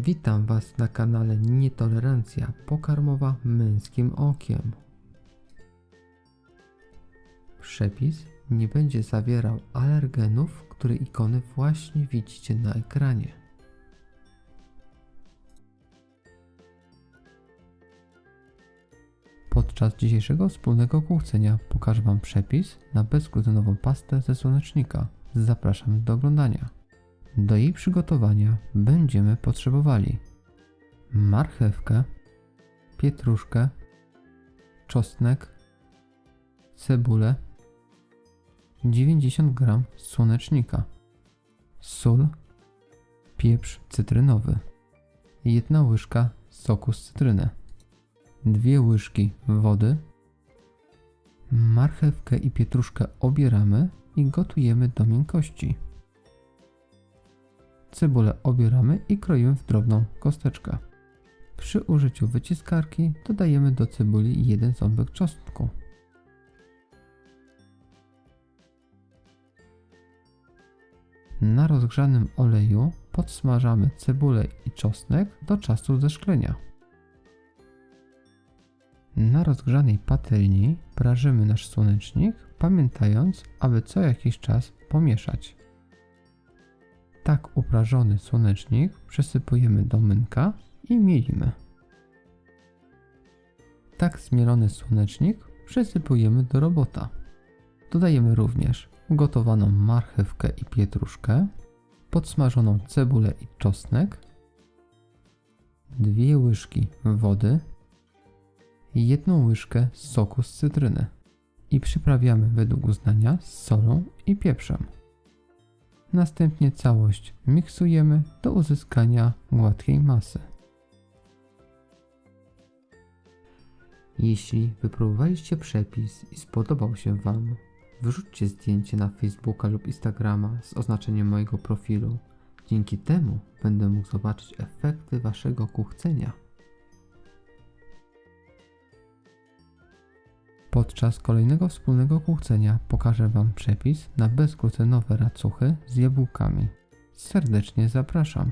Witam Was na kanale Nietolerancja pokarmowa męskim okiem. Przepis nie będzie zawierał alergenów, które ikony właśnie widzicie na ekranie. Podczas dzisiejszego wspólnego kuchcenia pokażę Wam przepis na bezglutenową pastę ze słonecznika. Zapraszam do oglądania. Do jej przygotowania będziemy potrzebowali marchewkę, pietruszkę, czosnek, cebulę, 90 g słonecznika, sól, pieprz cytrynowy, jedna łyżka soku z cytryny, dwie łyżki wody, marchewkę i pietruszkę obieramy i gotujemy do miękkości. Cebulę obieramy i kroimy w drobną kosteczkę. Przy użyciu wyciskarki dodajemy do cebuli jeden ząbek czosnku. Na rozgrzanym oleju podsmażamy cebulę i czosnek do czasu zeszklenia. Na rozgrzanej patelni prażymy nasz słonecznik, pamiętając, aby co jakiś czas pomieszać. Tak uprażony słonecznik przesypujemy do mynka i mielimy. Tak zmielony słonecznik przesypujemy do robota. Dodajemy również ugotowaną marchewkę i pietruszkę, podsmażoną cebulę i czosnek, dwie łyżki wody, jedną łyżkę soku z cytryny i przyprawiamy według uznania z solą i pieprzem. Następnie całość miksujemy do uzyskania gładkiej masy. Jeśli wypróbowaliście przepis i spodobał się Wam, wyrzućcie zdjęcie na Facebooka lub Instagrama z oznaczeniem mojego profilu. Dzięki temu będę mógł zobaczyć efekty Waszego kuchcenia. Podczas kolejnego wspólnego kuchcenia pokażę Wam przepis na bezglutenowe racuchy z jabłkami. Serdecznie zapraszam.